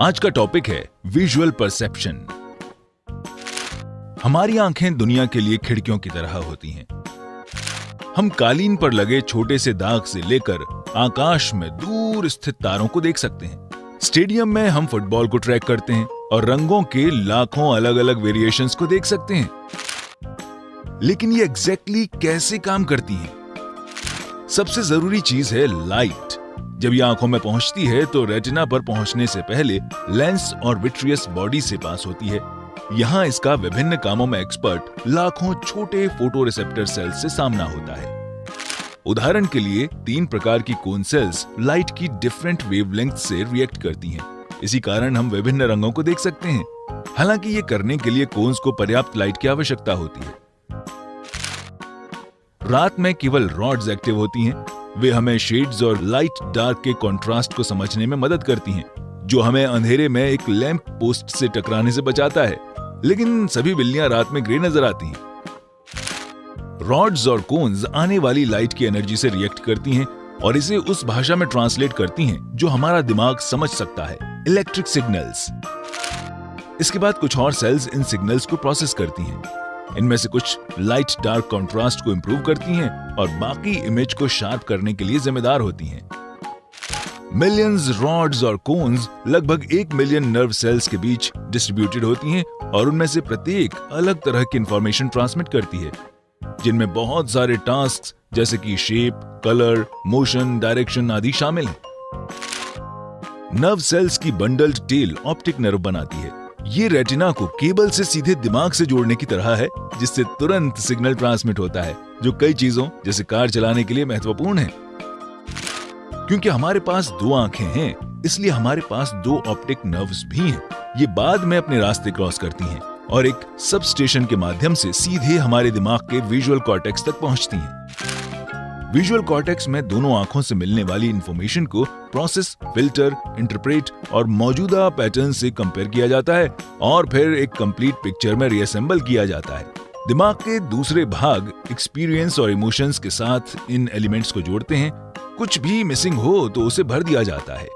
आज का टॉपिक है विजुअल परसेप्शन हमारी आँखें दुनिया के लिए खिड़कियों की तरह होती हैं। हम कालीन पर लगे छोटे से दाग से लेकर आकाश में दूर स्थित तारों को देख सकते हैं। स्टेडियम में हम फुटबॉल को ट्रैक करते हैं और रंगों के लाखों अलग अलग वेरिएशंस को देख सकते हैं। लेकिन ये एग्जैक्टली exactly कैसे काम करती हैं? सबसे ज़रूरी चीज़ है लाइट जब ये आँखों में पहुँचती है तो रेटिना पर पहुँचने से पहले लेंस और विट्रियस बॉडी से पास होती है। यहाँ इसका विभिन्न कामों में एक्सपर्ट लाखों छोटे फ़ोटो रिसेप्टर सेल्स से सामना होता है। उदाहरण के लिए, तीन प्रकार की कोन सेल्स लाइट की डिफरेंट वेवलेंथ से रिएक्ट करती हैं। इसी कारण हम विभिन्न रंगों को देख सकते हैं। हालाँकि ये करने के लिए कोन्स को पर्याप्त लाइट की आवश्यकता होती है। रात में केवल रॉड्स एक्टिव होती हैं। वे हमें शेड्स और लाइट डार्क के कंट्रास्ट को समझने में मदद करती हैं, जो हमें अंधेरे में एक लैंप पोस्ट से टकराने से बचाता है। लेकिन सभी बिल्लियाँ रात में ग्रे नज़र आती हैं। रॉड्स और कोन्स आने वाली लाइट की एनर्जी से रिएक्ट करती हैं और इसे उस भाषा में ट्रांसलेट करती हैं, जो हमारा दिमाग समझ सकता है। इलेक्ट्रिक सिग्नल्स इसके बाद कुछ और सेल्स इन सिग्नल्स को प्रोसेस करती हैं। इनमें से कुछ लाइट डार्क कंट्रास्ट को इंप्रूव करती हैं और बाकी इमेज को शार्प करने के लिए जिम्मेदार होती हैं। मिलियंस रॉड्स और कोन्स लगभग एक मिलियन नर्व सेल्स के बीच डिस्ट्रीब्यूटेड होती हैं और उनमें से प्रत्येक अलग तरह की इंफॉर्मेशन ट्रांसमिट करती है, जिनमें बहुत सारे टास्क जैसे कि शेप कलर मोशन डायरेक्शन आदि शामिल हैं। नर्व सेल्स की बंडल्ड टेल ऑप्टिक नर्व बनाती है। ये रेटिना को केबल से सीधे दिमाग से जोड़ने की तरह है, जिससे तुरंत सिग्नल ट्रांसमिट होता है, जो कई चीज़ों, जैसे कार चलाने के लिए महत्वपूर्ण है। क्योंकि हमारे पास दो आँखें हैं, इसलिए हमारे पास दो ऑप्टिक नर्व्स भी हैं। ये बाद में अपने रास्ते क्रॉस करती हैं और एक सब स्टेशन के माध्यम से सीधे हमारे दिमाग के विजुअल कॉर्टेक्स तक पहुँचती हैं। विजुअल कॉर्टेक्स में दोनों आँखों से मिलने वाली इंफॉर्मेशन को प्रोसेस फ़िल्टर इंटरप्रेट और मौजूदा पैटर्न से कंपेयर किया जाता है और फिर एक कंप्लीट पिक्चर में रीअसेंबल किया जाता है। दिमाग के दूसरे भाग एक्सपीरियंस और इमोशंस के साथ इन एलिमेंट्स को जोड़ते हैं। कुछ भी मिसिंग हो तो उसे भर दिया जाता है।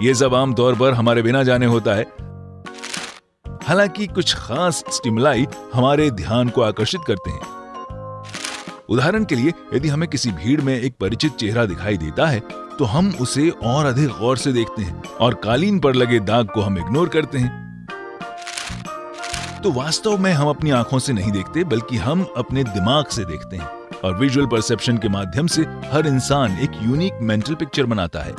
ये सब आमतौर पर हमारे बिना जाने होता है। हालाँकि कुछ खास स्टिमुलाई हमारे ध्यान को आकर्षित करते हैं। उदाहरण के लिए, यदि हमें किसी भीड़ में एक परिचित चेहरा दिखाई देता है तो हम उसे और अधिक गौर से देखते हैं और कालीन पर लगे दाग को हम इग्नोर करते हैं। तो वास्तव में हम अपनी आँखों से नहीं देखते, बल्कि हम अपने दिमाग से देखते हैं और विजुअल परसेप्शन के माध्यम से हर इंसान एक यूनिक मेंटल पिक्चर बनाता है।